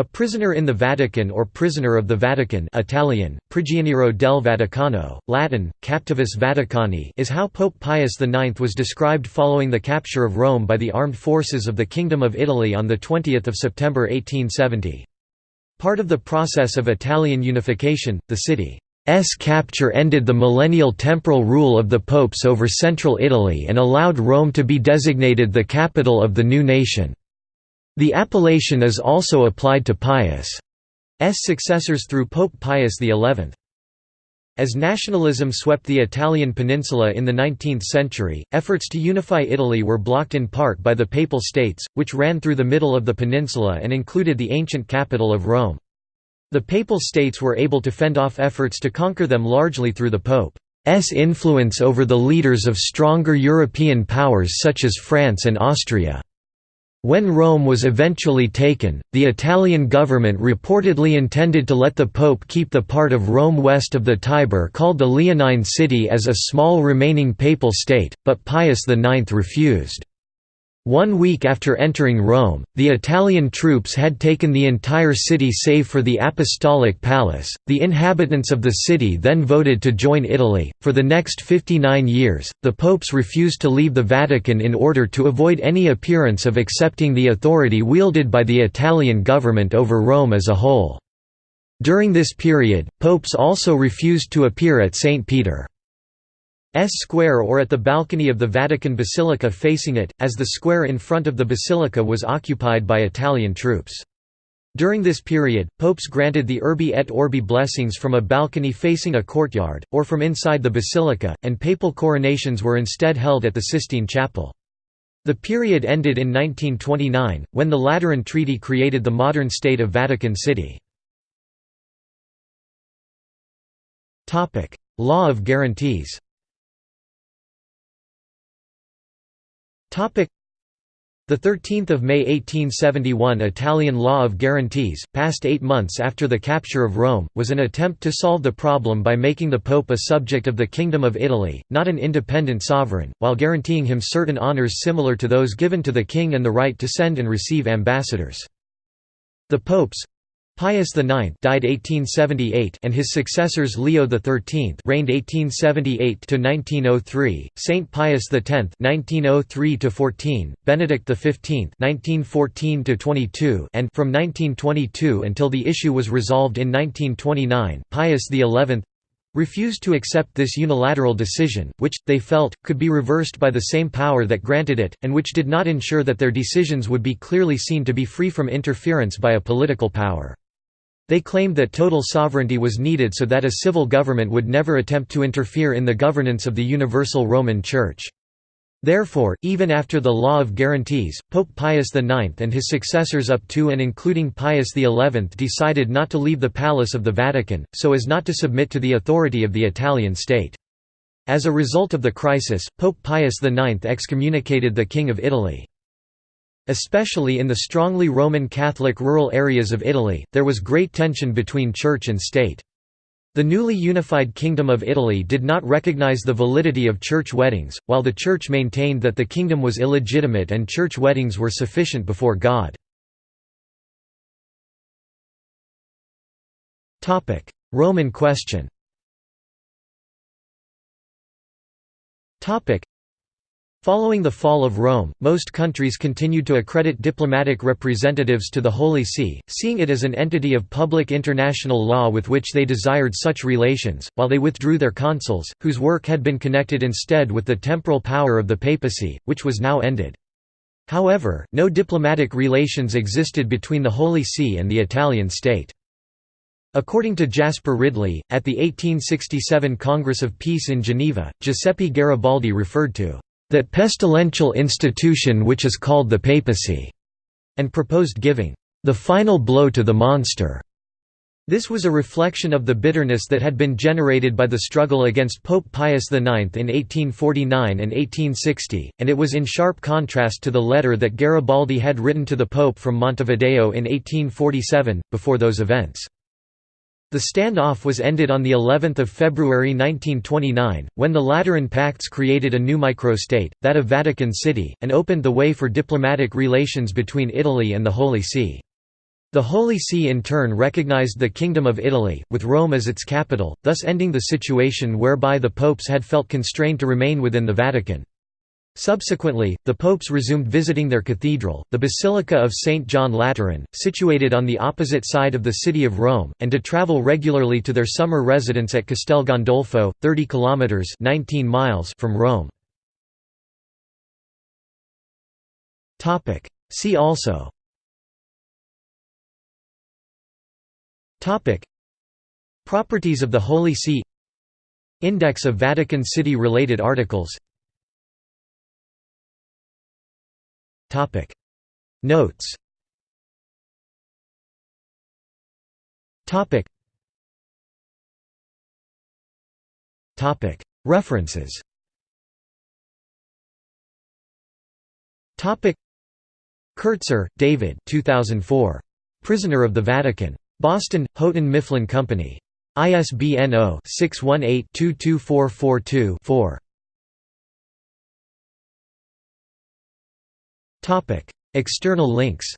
A prisoner in the Vatican or prisoner of the Vatican Italian, prigioniero del Vaticano, Latin, captivus Vaticani is how Pope Pius IX was described following the capture of Rome by the armed forces of the Kingdom of Italy on 20 September 1870. Part of the process of Italian unification, the city's capture ended the millennial temporal rule of the popes over central Italy and allowed Rome to be designated the capital of the new nation. The appellation is also applied to Pius' successors through Pope Pius XI. As nationalism swept the Italian peninsula in the 19th century, efforts to unify Italy were blocked in part by the Papal States, which ran through the middle of the peninsula and included the ancient capital of Rome. The Papal States were able to fend off efforts to conquer them largely through the Pope's influence over the leaders of stronger European powers such as France and Austria. When Rome was eventually taken, the Italian government reportedly intended to let the Pope keep the part of Rome west of the Tiber called the Leonine City as a small remaining papal state, but Pius IX refused. One week after entering Rome, the Italian troops had taken the entire city save for the Apostolic Palace. The inhabitants of the city then voted to join Italy. For the next 59 years, the popes refused to leave the Vatican in order to avoid any appearance of accepting the authority wielded by the Italian government over Rome as a whole. During this period, popes also refused to appear at St. Peter. S Square or at the balcony of the Vatican Basilica facing it, as the square in front of the basilica was occupied by Italian troops. During this period, popes granted the Urbi et Orbi blessings from a balcony facing a courtyard, or from inside the basilica, and papal coronations were instead held at the Sistine Chapel. The period ended in 1929, when the Lateran Treaty created the modern state of Vatican City. Law of guarantees the 13th of May 1871 Italian Law of Guarantees, passed eight months after the capture of Rome, was an attempt to solve the problem by making the Pope a subject of the Kingdom of Italy, not an independent sovereign, while guaranteeing him certain honours similar to those given to the king and the right to send and receive ambassadors. The popes, Pius IX died 1878 and his successors Leo XIII reigned 1878 to 1903, Saint Pius X 1903 to 14, Benedict XV 1914 to 22 and from 1922 until the issue was resolved in 1929, Pius XI refused to accept this unilateral decision, which, they felt, could be reversed by the same power that granted it, and which did not ensure that their decisions would be clearly seen to be free from interference by a political power. They claimed that total sovereignty was needed so that a civil government would never attempt to interfere in the governance of the Universal Roman Church. Therefore, even after the Law of Guarantees, Pope Pius IX and his successors up to and including Pius XI decided not to leave the Palace of the Vatican, so as not to submit to the authority of the Italian state. As a result of the crisis, Pope Pius IX excommunicated the King of Italy. Especially in the strongly Roman Catholic rural areas of Italy, there was great tension between church and state. The newly unified Kingdom of Italy did not recognize the validity of church weddings, while the Church maintained that the kingdom was illegitimate and church weddings were sufficient before God. Roman question Following the fall of Rome, most countries continued to accredit diplomatic representatives to the Holy See, seeing it as an entity of public international law with which they desired such relations, while they withdrew their consuls, whose work had been connected instead with the temporal power of the papacy, which was now ended. However, no diplomatic relations existed between the Holy See and the Italian state. According to Jasper Ridley, at the 1867 Congress of Peace in Geneva, Giuseppe Garibaldi referred to that pestilential institution which is called the papacy, and proposed giving the final blow to the monster. This was a reflection of the bitterness that had been generated by the struggle against Pope Pius IX in 1849 and 1860, and it was in sharp contrast to the letter that Garibaldi had written to the Pope from Montevideo in 1847, before those events. The standoff was ended on the 11th of February 1929, when the Lateran Pacts created a new microstate, that of Vatican City, and opened the way for diplomatic relations between Italy and the Holy See. The Holy See in turn recognized the Kingdom of Italy, with Rome as its capital, thus ending the situation whereby the popes had felt constrained to remain within the Vatican. Subsequently, the popes resumed visiting their cathedral, the Basilica of St. John Lateran, situated on the opposite side of the city of Rome, and to travel regularly to their summer residence at Castel Gandolfo, 30 kilometers (19 miles) from Rome. Topic: See also Topic: Properties of the Holy See Index of Vatican City related articles Topic Notes Topic Topic References Topic Kertzer, David 2004. Prisoner of the Vatican. Boston, Houghton Mifflin Company. ISBN 0-618-22442-4. External links